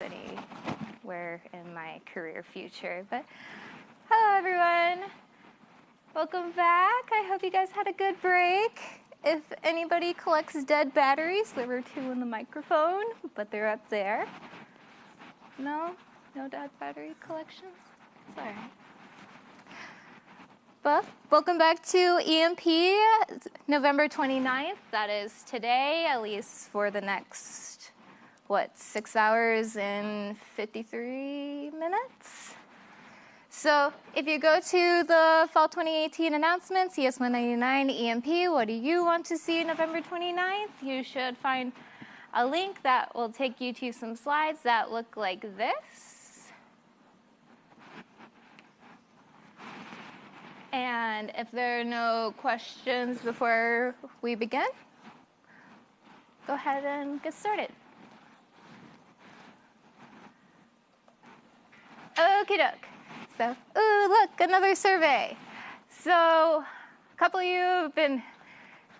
anywhere in my career future. But hello, everyone. Welcome back. I hope you guys had a good break. If anybody collects dead batteries, there were two in the microphone, but they're up there. No? No dead battery collections? Right. Well, welcome back to EMP, November 29th. That is today, at least for the next, what, six hours and 53 minutes? So if you go to the Fall 2018 announcements, CS199 EMP, what do you want to see November 29th? You should find a link that will take you to some slides that look like this. And if there are no questions before we begin, go ahead and get started. Okie doke. So, ooh, look, another survey. So, a couple of you have been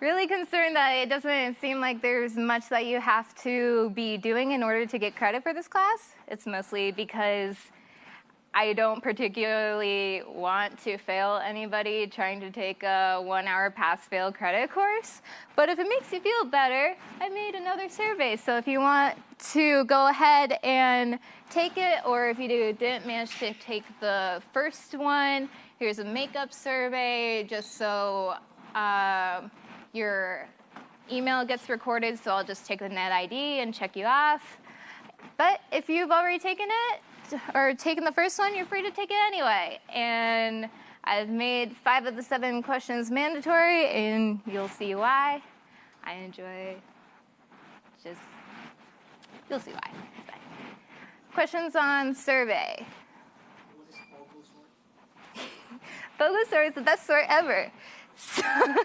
really concerned that it doesn't seem like there's much that you have to be doing in order to get credit for this class. It's mostly because I don't particularly want to fail anybody trying to take a one hour pass fail credit course. But if it makes you feel better, I made another survey. So if you want to go ahead and take it, or if you didn't manage to take the first one, here's a makeup survey just so uh, your email gets recorded. So I'll just take the net ID and check you off. But if you've already taken it, or taken the first one, you're free to take it anyway. And I've made five of the seven questions mandatory, and you'll see why. I enjoy just, you'll see why. Questions on survey. Bogosort is the best sort ever. So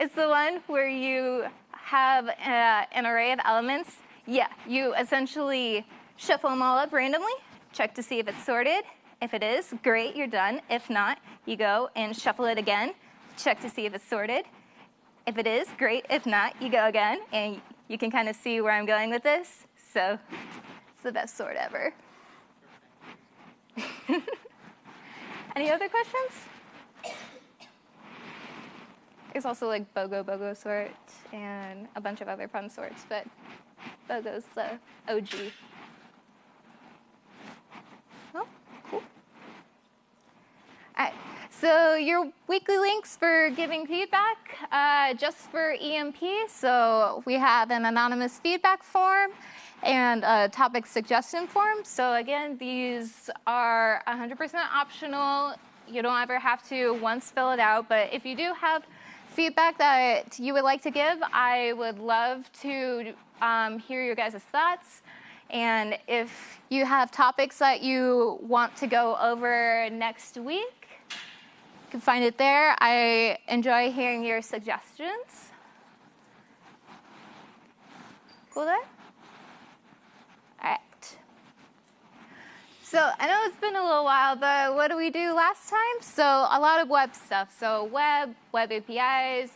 it's the one where you have uh, an array of elements yeah, you essentially shuffle them all up randomly, check to see if it's sorted. If it is, great, you're done. If not, you go and shuffle it again, check to see if it's sorted. If it is, great. If not, you go again, and you can kind of see where I'm going with this. So it's the best sort ever. Any other questions? There's also like BOGO BOGO sort and a bunch of other fun sorts, but BOGO's the OG. Oh, cool. All right, so your weekly links for giving feedback, uh, just for EMP. So we have an anonymous feedback form and a topic suggestion form. So again, these are 100% optional. You don't ever have to once fill it out, but if you do have feedback that you would like to give, I would love to um, hear your guys' thoughts. And if you have topics that you want to go over next week, you can find it there. I enjoy hearing your suggestions. Cool there? All right. So I know it's been a little while, but what did we do last time? So a lot of web stuff. So web, web APIs,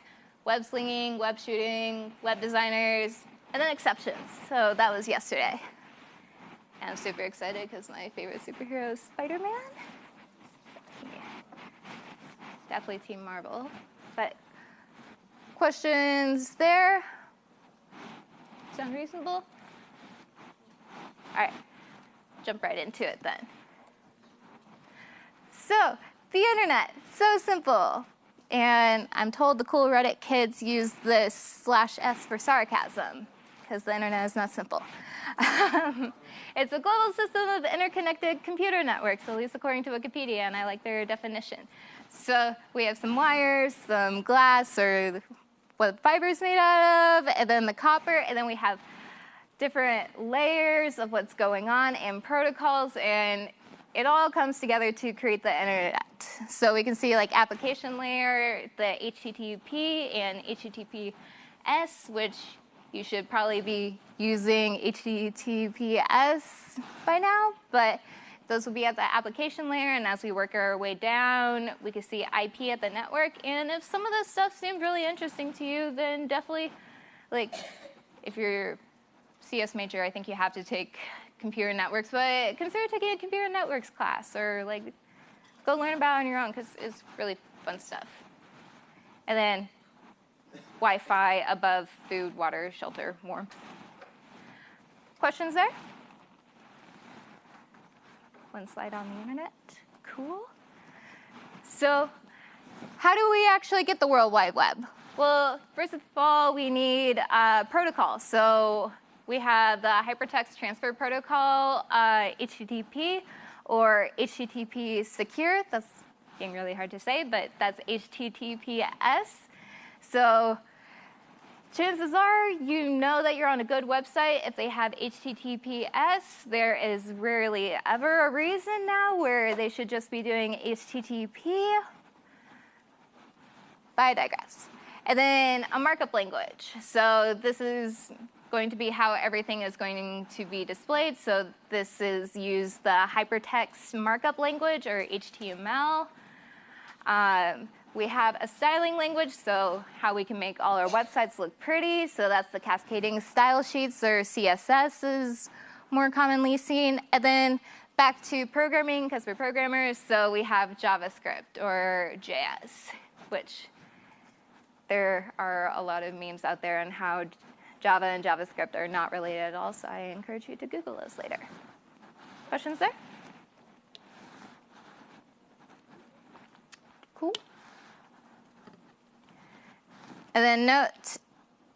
web slinging, web shooting, web designers, and then exceptions. So that was yesterday. And I'm super excited because my favorite superhero is Spider-Man. Yeah. Definitely Team Marvel. But questions there? Sound reasonable? All right, jump right into it then. So, the internet, so simple. And I'm told the cool Reddit kids use this slash S for sarcasm because the internet is not simple. it's a global system of interconnected computer networks, at least according to Wikipedia, and I like their definition. So we have some wires, some glass, or what fiber is made out of, and then the copper, and then we have different layers of what's going on and protocols, and it all comes together to create the internet. So we can see like application layer, the HTTP and HTTPS, which you should probably be using HTTPS by now, but those will be at the application layer, and as we work our way down, we can see IP at the network, and if some of this stuff seems really interesting to you, then definitely, like, if you're CS major, I think you have to take computer networks, but consider taking a computer networks class or like go learn about it on your own because it's really fun stuff. And then Wi-Fi above food, water, shelter, warmth. Questions there? One slide on the internet. Cool. So how do we actually get the World Wide Web? Well, first of all, we need a protocol. So we have the Hypertext Transfer Protocol, uh, HTTP, or HTTP Secure. That's getting really hard to say, but that's HTTPS. So chances are you know that you're on a good website if they have HTTPS. There is rarely ever a reason now where they should just be doing HTTP. But I digress. And then a markup language. So this is going to be how everything is going to be displayed. So this is use the hypertext markup language or HTML. Um, we have a styling language, so how we can make all our websites look pretty. So that's the cascading style sheets or CSS is more commonly seen. And then back to programming, because we're programmers, so we have JavaScript or JS, which there are a lot of memes out there on how Java and JavaScript are not related at all, so I encourage you to Google those later. Questions there? Cool. And then note,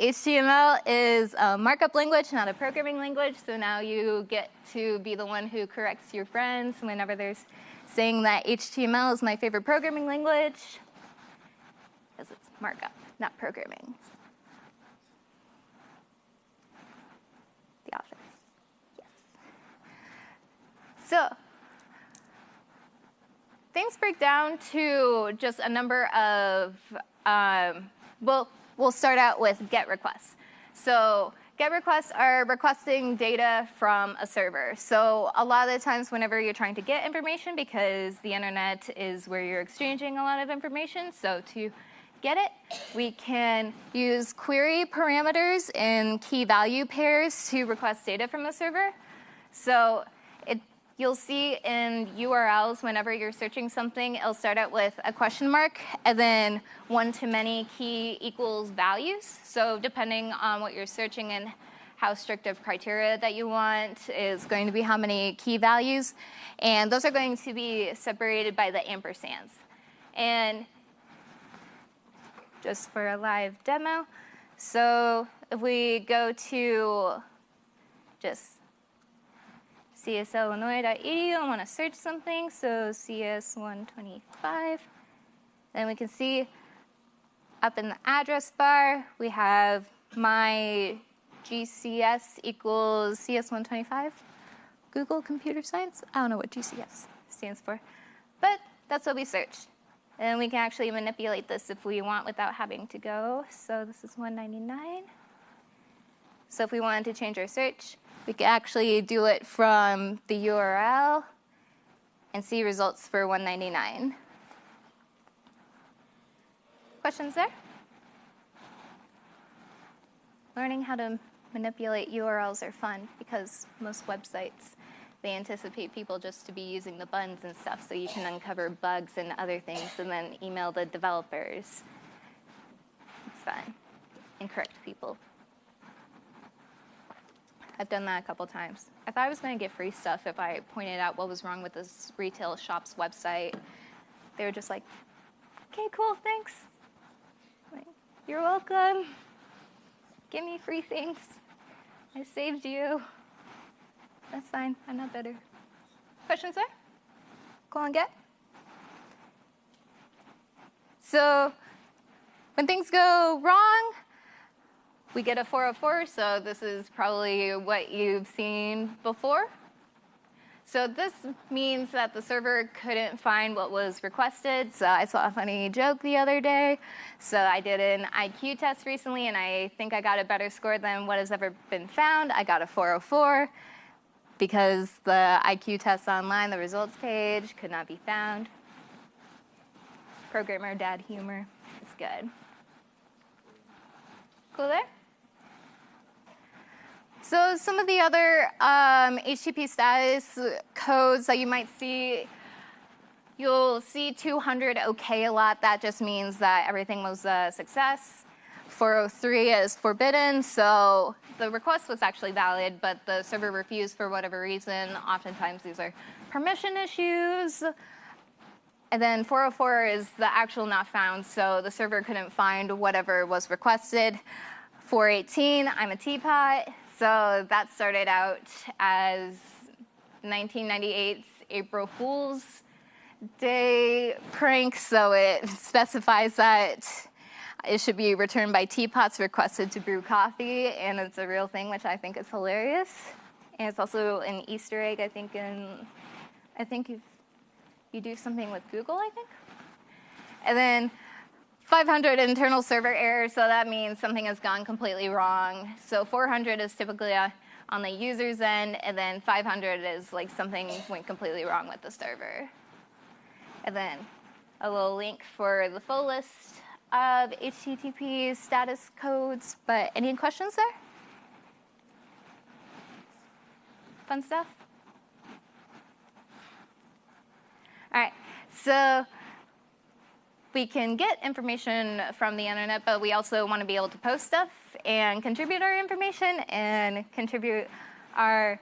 HTML is a markup language, not a programming language, so now you get to be the one who corrects your friends whenever there's saying that HTML is my favorite programming language, because it's markup, not programming. So, things break down to just a number of um, well, we'll start out with GET requests. So GET requests are requesting data from a server. So a lot of the times whenever you're trying to get information, because the internet is where you're exchanging a lot of information, so to get it, we can use query parameters and key value pairs to request data from the server. So You'll see in URLs, whenever you're searching something, it'll start out with a question mark and then one-to-many key equals values. So depending on what you're searching and how strict of criteria that you want is going to be how many key values. And those are going to be separated by the ampersands. And just for a live demo, so if we go to just cs.illinois.edu, I want to search something, so CS125. Then we can see up in the address bar, we have my GCS equals CS125. Google Computer Science? I don't know what GCS stands for, but that's what we searched. And we can actually manipulate this if we want without having to go. So this is 199. So if we wanted to change our search, we can actually do it from the URL and see results for 199. Questions there? Learning how to manipulate URLs are fun because most websites, they anticipate people just to be using the buttons and stuff so you can uncover bugs and other things and then email the developers. It's fun and correct people. I've done that a couple times. I thought I was going to get free stuff if I pointed out what was wrong with this retail shop's website. They were just like, okay, cool, thanks. Like, You're welcome. Give me free things. I saved you. That's fine. I'm not better. Questions there? Go on, get. So when things go wrong, we get a 404, so this is probably what you've seen before. So this means that the server couldn't find what was requested. So I saw a funny joke the other day. So I did an IQ test recently, and I think I got a better score than what has ever been found. I got a 404 because the IQ test online, the results page, could not be found. Programmer dad humor. It's good. Cool there? So some of the other um, HTTP status codes that you might see, you'll see 200 OK a lot. That just means that everything was a success. 403 is forbidden, so the request was actually valid, but the server refused for whatever reason. Oftentimes these are permission issues. And then 404 is the actual not found, so the server couldn't find whatever was requested. 418, I'm a teapot. So that started out as 1998's April Fool's Day prank, so it specifies that it should be returned by teapots requested to brew coffee, and it's a real thing, which I think is hilarious. And it's also an Easter egg, I think, in, I think you you do something with Google, I think. And then 500 internal server error, so that means something has gone completely wrong. So 400 is typically a, on the user's end, and then 500 is like something went completely wrong with the server. And then a little link for the full list of HTTP status codes, but any questions there? Fun stuff? All right, so we can get information from the internet, but we also want to be able to post stuff and contribute our information and contribute our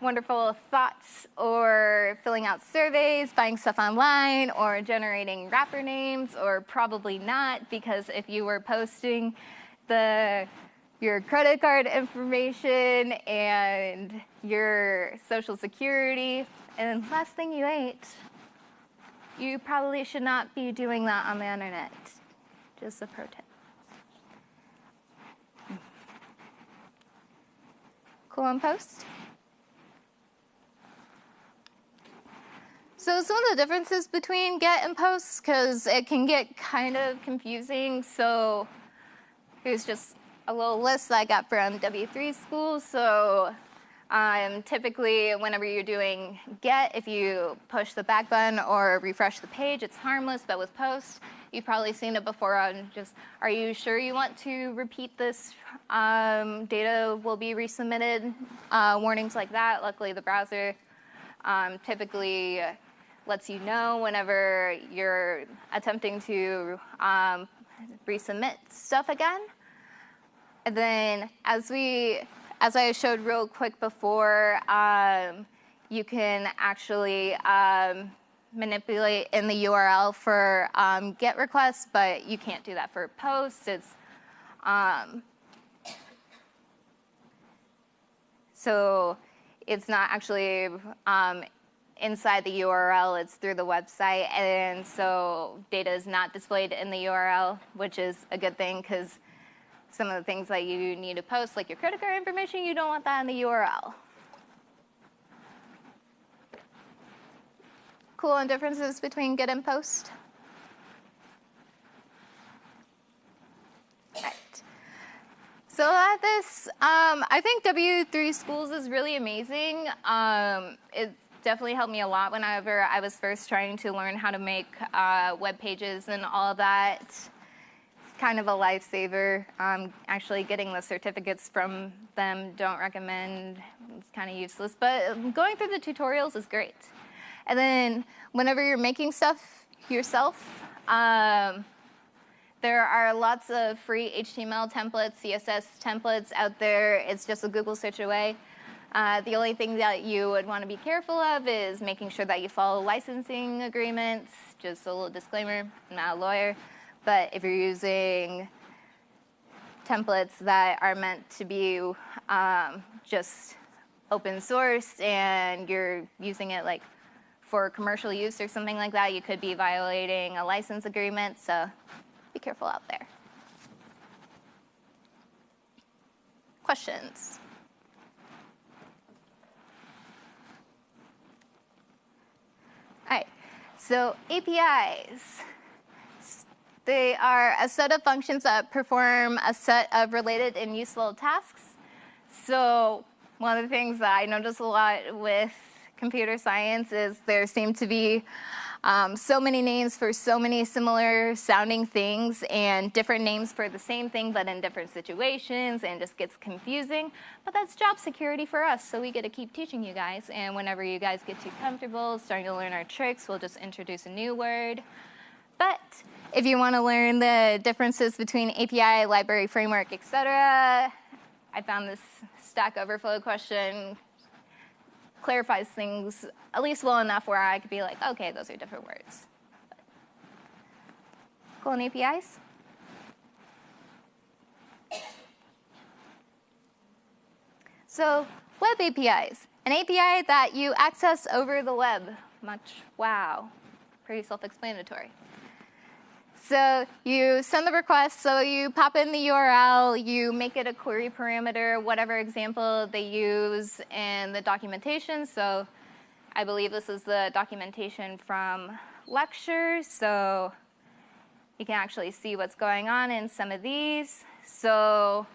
wonderful thoughts or filling out surveys, buying stuff online, or generating rapper names, or probably not, because if you were posting the your credit card information and your social security, and last thing you ate, you probably should not be doing that on the internet. Just a pro tip. Cool on post? So some of the differences between get and post, because it can get kind of confusing. So here's just a little list that I got from W3 School. So um, typically, whenever you're doing get, if you push the back button or refresh the page, it's harmless, but with post, you've probably seen it before on just, are you sure you want to repeat this? Um, data will be resubmitted, uh, warnings like that. Luckily, the browser um, typically lets you know whenever you're attempting to um, resubmit stuff again. And then as we as I showed real quick before, um, you can actually um, manipulate in the URL for um, GET requests, but you can't do that for posts. It's um, so it's not actually um, inside the URL, it's through the website, and so data is not displayed in the URL, which is a good thing because some of the things that you need to post, like your credit card information, you don't want that in the URL. Cool and differences between get and post? Right. So at this, um, I think W3 Schools is really amazing. Um, it definitely helped me a lot whenever I was first trying to learn how to make uh, web pages and all that kind of a lifesaver. Um, actually getting the certificates from them, don't recommend, it's kind of useless, but going through the tutorials is great. And then whenever you're making stuff yourself, um, there are lots of free HTML templates, CSS templates out there. It's just a Google search away. Uh, the only thing that you would want to be careful of is making sure that you follow licensing agreements. Just a little disclaimer, I'm not a lawyer. But if you're using templates that are meant to be um, just open source and you're using it like for commercial use or something like that, you could be violating a license agreement. So be careful out there. Questions? All right, so APIs. They are a set of functions that perform a set of related and useful tasks. So one of the things that I notice a lot with computer science is there seem to be um, so many names for so many similar sounding things and different names for the same thing but in different situations and just gets confusing. But that's job security for us, so we get to keep teaching you guys. And whenever you guys get too comfortable starting to learn our tricks, we'll just introduce a new word. But if you want to learn the differences between API, library, framework, etc., I found this Stack Overflow question clarifies things at least well enough where I could be like, okay, those are different words. Cool and APIs? So web APIs, an API that you access over the web. Much, wow, pretty self-explanatory. So you send the request, so you pop in the URL, you make it a query parameter, whatever example they use in the documentation. So I believe this is the documentation from lectures, so you can actually see what's going on in some of these. So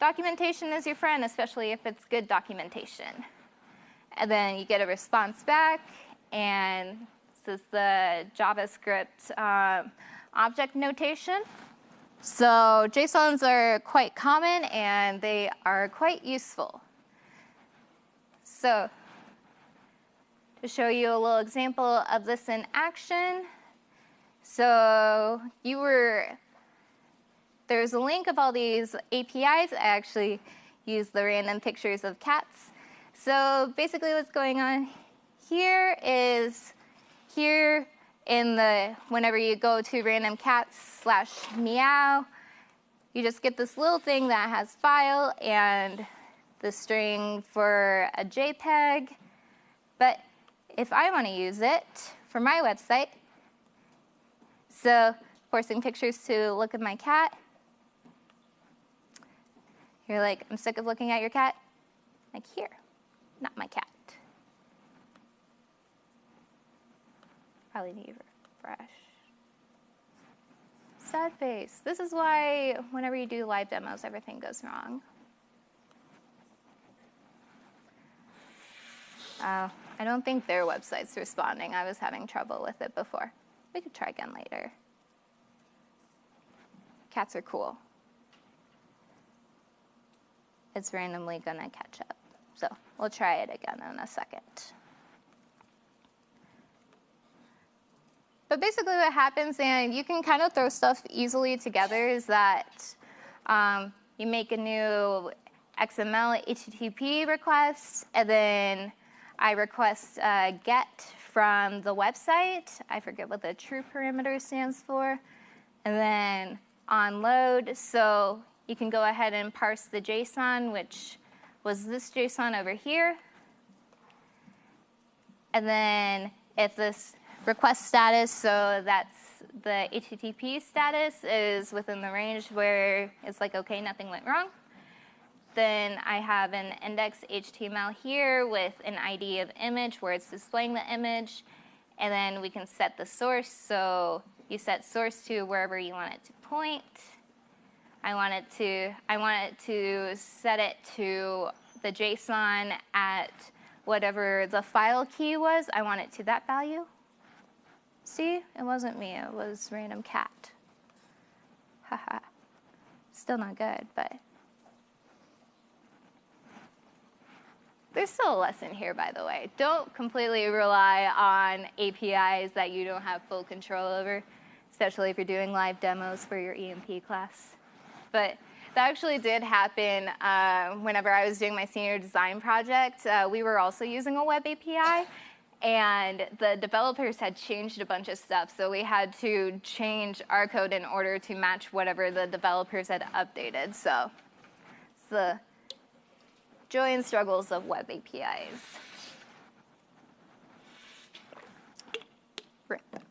documentation is your friend, especially if it's good documentation. And then you get a response back, and this is the JavaScript um, object notation. So JSONs are quite common and they are quite useful. So to show you a little example of this in action, so you were, there's a link of all these APIs. I actually use the random pictures of cats. So basically what's going on here is here in the, whenever you go to random cats slash meow, you just get this little thing that has file and the string for a JPEG. But if I want to use it for my website, so forcing pictures to look at my cat, you're like, I'm sick of looking at your cat. Like here, not my cat. Probably need refresh. Sad face. This is why whenever you do live demos, everything goes wrong. Uh, I don't think their website's responding. I was having trouble with it before. We could try again later. Cats are cool. It's randomly gonna catch up. So we'll try it again in a second. But basically what happens, and you can kind of throw stuff easily together, is that um, you make a new XML HTTP request, and then I request a get from the website. I forget what the true parameter stands for. And then on load, so you can go ahead and parse the JSON, which was this JSON over here. And then if this request status, so that's the HTTP status is within the range where it's like, okay, nothing went wrong. Then I have an index HTML here with an ID of image where it's displaying the image. And then we can set the source. So you set source to wherever you want it to point. I want it to, I want it to set it to the JSON at whatever the file key was. I want it to that value. See, it wasn't me, it was random cat. Haha. Still not good, but. There's still a lesson here, by the way. Don't completely rely on APIs that you don't have full control over, especially if you're doing live demos for your EMP class. But that actually did happen uh, whenever I was doing my senior design project. Uh, we were also using a web API, and the developers had changed a bunch of stuff, so we had to change our code in order to match whatever the developers had updated. So it's the joy and struggles of web APIs. Rip.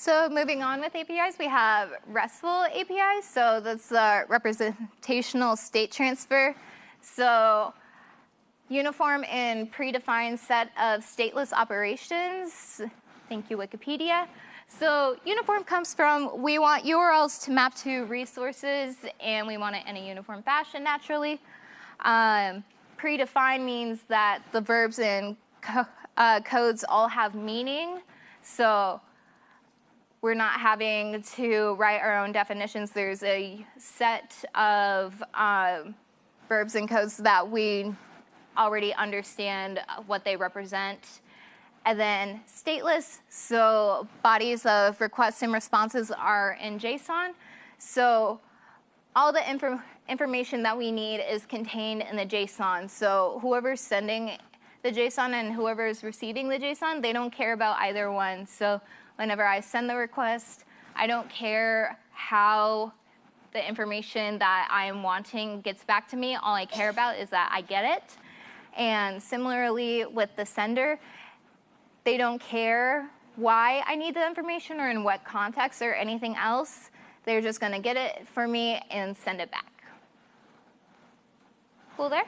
So moving on with APIs, we have RESTful APIs. So that's the representational state transfer. So uniform and predefined set of stateless operations. Thank you, Wikipedia. So uniform comes from, we want URLs to map to resources and we want it in a uniform fashion naturally. Um, predefined means that the verbs and co uh, codes all have meaning. So we're not having to write our own definitions. There's a set of um, verbs and codes that we already understand what they represent. And then stateless, so bodies of requests and responses are in JSON. So all the inf information that we need is contained in the JSON. So whoever's sending the JSON and whoever is receiving the JSON, they don't care about either one. So whenever I send the request, I don't care how the information that I am wanting gets back to me. All I care about is that I get it. And similarly with the sender, they don't care why I need the information or in what context or anything else. They're just going to get it for me and send it back. Cool there?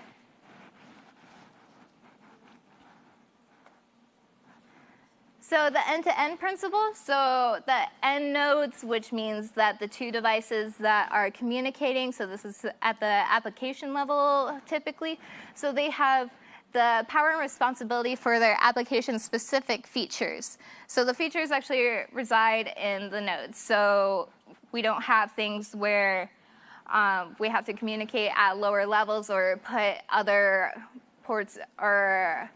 So the end-to-end -end principle, so the end nodes, which means that the two devices that are communicating, so this is at the application level typically, so they have the power and responsibility for their application-specific features. So the features actually reside in the nodes. So we don't have things where um, we have to communicate at lower levels or put other ports or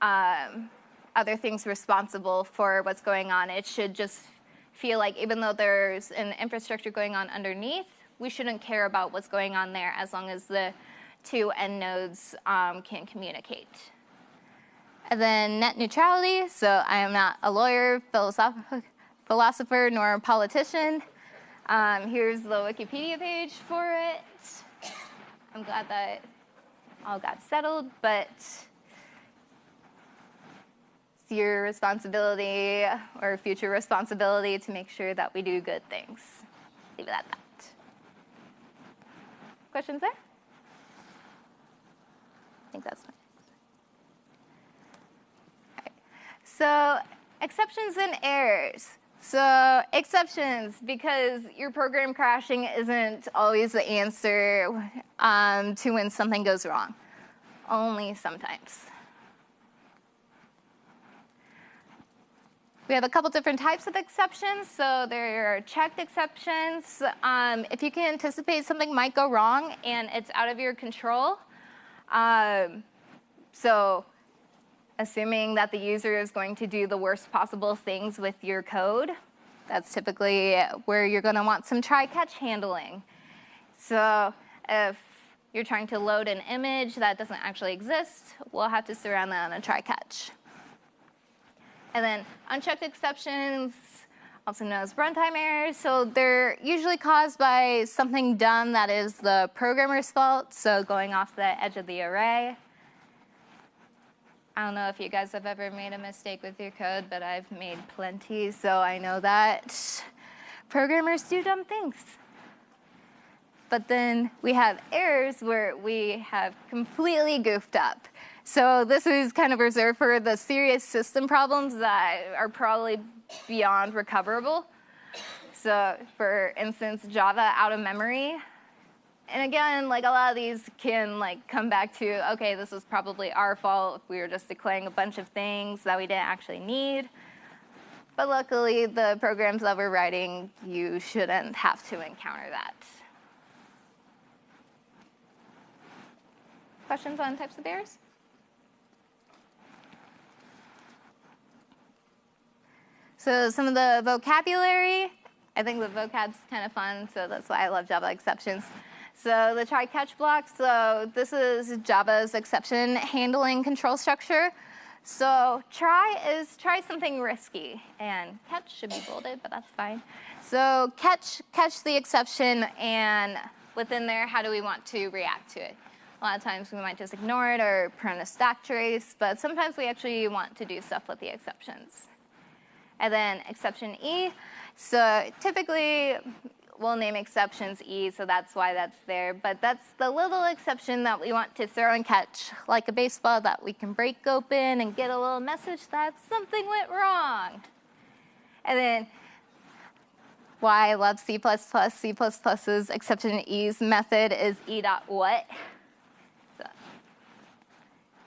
um, other things responsible for what's going on. It should just feel like even though there's an infrastructure going on underneath, we shouldn't care about what's going on there as long as the two end nodes um, can communicate. And then net neutrality, so I am not a lawyer, philosoph philosopher, nor a politician. Um, here's the Wikipedia page for it. I'm glad that all got settled, but your responsibility or future responsibility to make sure that we do good things. Leave it at that. Questions there? I think that's fine. So exceptions and errors. So exceptions, because your program crashing isn't always the answer um, to when something goes wrong. Only sometimes. We have a couple different types of exceptions. So there are checked exceptions. Um, if you can anticipate something might go wrong and it's out of your control. Um, so assuming that the user is going to do the worst possible things with your code, that's typically where you're going to want some try-catch handling. So if you're trying to load an image that doesn't actually exist, we'll have to surround that on a try-catch. And then unchecked exceptions, also known as runtime errors. So they're usually caused by something done that is the programmer's fault, so going off the edge of the array. I don't know if you guys have ever made a mistake with your code, but I've made plenty, so I know that programmers do dumb things. But then we have errors where we have completely goofed up. So this is kind of reserved for the serious system problems that are probably beyond recoverable. So for instance, Java out of memory. And again, like a lot of these can like come back to, okay, this was probably our fault we were just declaring a bunch of things that we didn't actually need. But luckily, the programs that we're writing, you shouldn't have to encounter that. Questions on types of errors? So some of the vocabulary, I think the vocab's kind of fun, so that's why I love Java exceptions. So the try catch block, so this is Java's exception handling control structure. So try is try something risky, and catch should be bolded, but that's fine. So catch, catch the exception, and within there, how do we want to react to it? A lot of times we might just ignore it or print a stack trace, but sometimes we actually want to do stuff with the exceptions and then exception E. So typically, we'll name exceptions E, so that's why that's there. But that's the little exception that we want to throw and catch, like a baseball that we can break open and get a little message that something went wrong. And then why I love C++, C++'s exception E's method is e dot what. So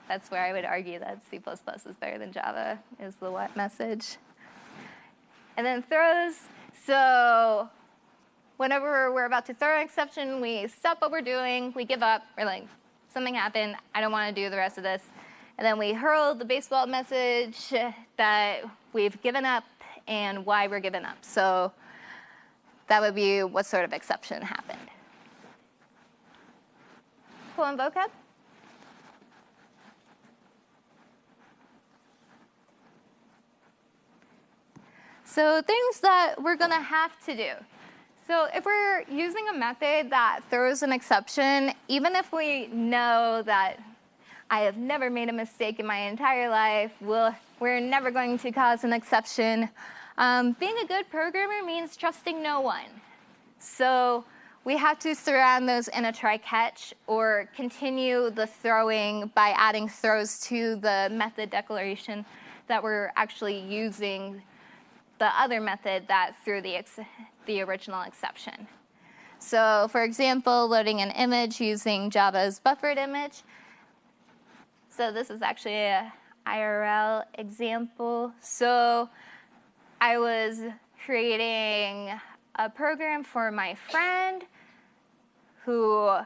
that's where I would argue that C++ is better than Java, is the what message. And then throws, so whenever we're about to throw an exception, we stop what we're doing, we give up, we're like, something happened, I don't want to do the rest of this. And then we hurl the baseball message that we've given up and why we're giving up. So that would be what sort of exception happened. Cool and vocab? So things that we're to have to do. So if we're using a method that throws an exception, even if we know that I have never made a mistake in my entire life, we'll, we're never going to cause an exception, um, being a good programmer means trusting no one. So we have to surround those in a try-catch or continue the throwing by adding throws to the method declaration that we're actually using the other method that threw the, the original exception. So for example, loading an image using Java's buffered image. So this is actually a IRL example. So I was creating a program for my friend who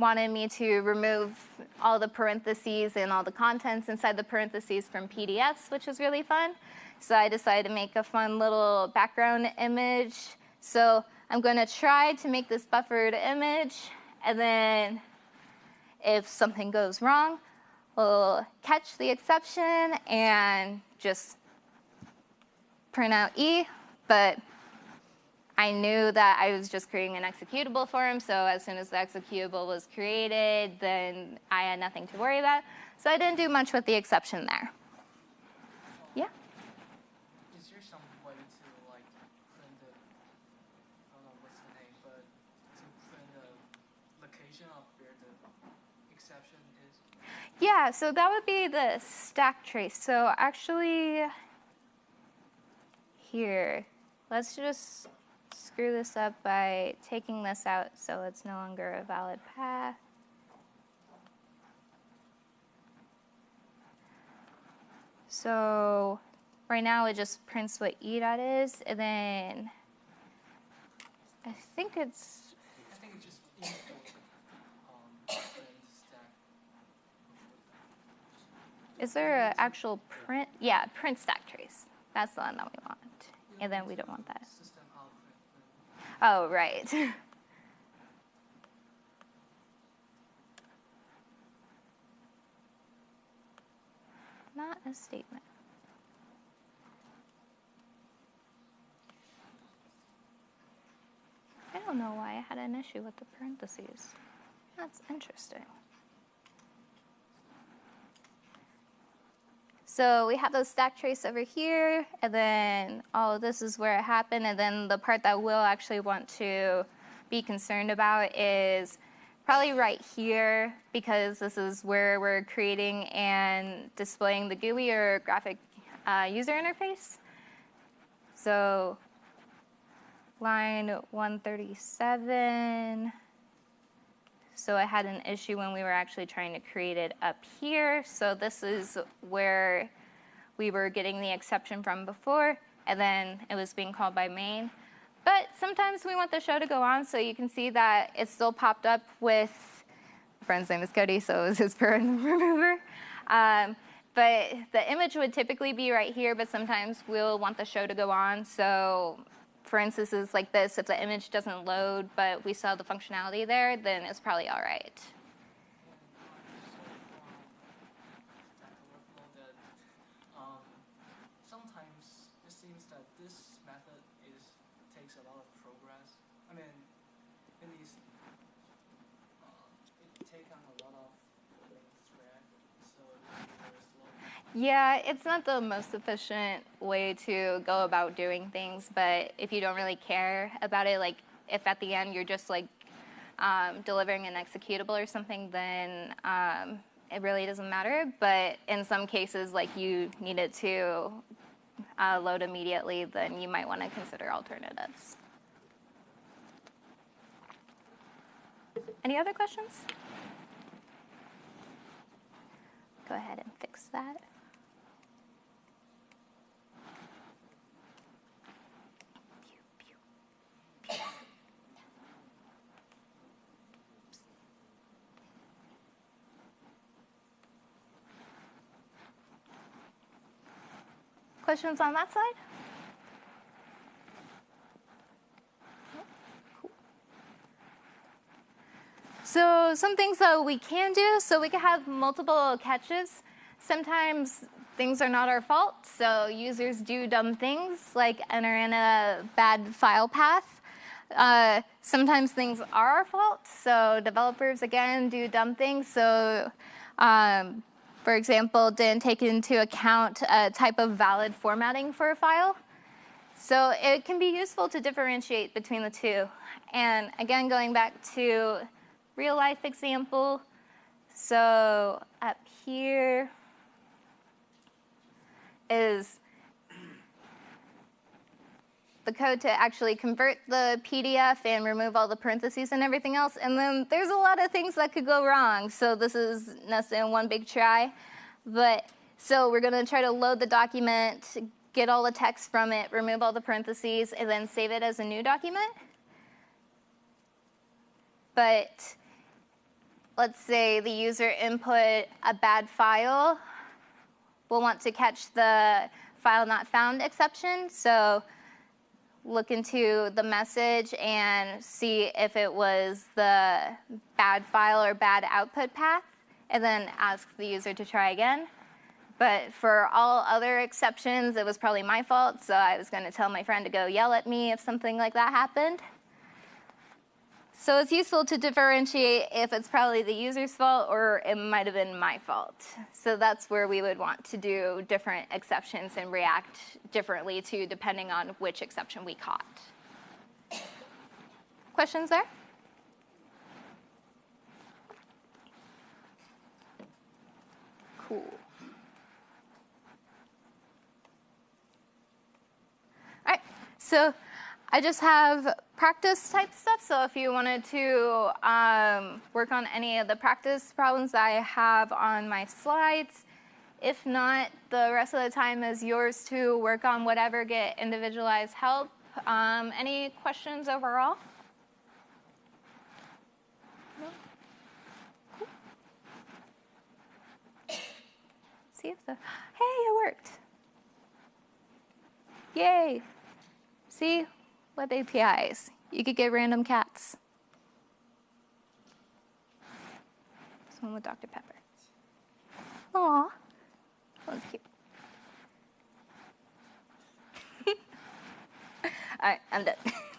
wanted me to remove all the parentheses and all the contents inside the parentheses from PDFs, which was really fun. So I decided to make a fun little background image. So I'm going to try to make this buffered image, and then if something goes wrong, we'll catch the exception and just print out E, but I knew that I was just creating an executable for him, so as soon as the executable was created, then I had nothing to worry about. So I didn't do much with the exception there. Yeah? Is there some way to like print the, I don't know what's the name, but to print the location of where the exception is? Yeah, so that would be the stack trace. So actually, here, let's just screw this up by taking this out so it's no longer a valid path. So right now it just prints what E dot is, and then I think it's. I think it's just um. Is there an actual print? Yeah, print stack trace. That's the one that we want. And then we don't want that. System out print. print. Oh, right. Not a statement. I don't know why I had an issue with the parentheses. That's interesting. So we have those stack trace over here, and then all of this is where it happened, and then the part that we'll actually want to be concerned about is probably right here, because this is where we're creating and displaying the GUI or graphic uh, user interface. So line 137. So I had an issue when we were actually trying to create it up here. So this is where we were getting the exception from before, and then it was being called by main. But sometimes we want the show to go on, so you can see that it still popped up with, friend's name is Cody, so it was his parent remover. Um, but the image would typically be right here, but sometimes we'll want the show to go on. So for instances like this, if the image doesn't load, but we still have the functionality there, then it's probably all right. that um, sometimes it seems that this method is takes a lot of progress. I mean, it needs uh, it take on a lot of thread, so it's very slow. Yeah, it's not the most efficient way to go about doing things, but if you don't really care about it, like if at the end you're just like um, delivering an executable or something, then um, it really doesn't matter. But in some cases, like you need it to uh, load immediately, then you might want to consider alternatives. Any other questions? Go ahead and fix that. Questions on that side? So some things that we can do, so we can have multiple catches. Sometimes things are not our fault, so users do dumb things like enter in a bad file path. Uh, sometimes things are our fault, so developers again do dumb things. So um, for example, didn't take into account a type of valid formatting for a file. So it can be useful to differentiate between the two. And again, going back to real life example, so up here is the code to actually convert the PDF and remove all the parentheses and everything else. And then there's a lot of things that could go wrong. So this is nested one big try. But so we're gonna try to load the document, get all the text from it, remove all the parentheses, and then save it as a new document. But let's say the user input a bad file. We'll want to catch the file not found exception. So look into the message and see if it was the bad file or bad output path, and then ask the user to try again. But for all other exceptions, it was probably my fault, so I was going to tell my friend to go yell at me if something like that happened. So it's useful to differentiate if it's probably the user's fault or it might have been my fault. So that's where we would want to do different exceptions and react differently to depending on which exception we caught. Questions there? Cool. All right, so I just have practice type stuff. So if you wanted to um, work on any of the practice problems that I have on my slides, if not, the rest of the time is yours to work on whatever, get individualized help. Um, any questions overall? No? Cool. See if the, hey, it worked. Yay. See, web APIs. You could get random cats. This one with Dr. Pepper. Aw, that was cute. All right, I'm done.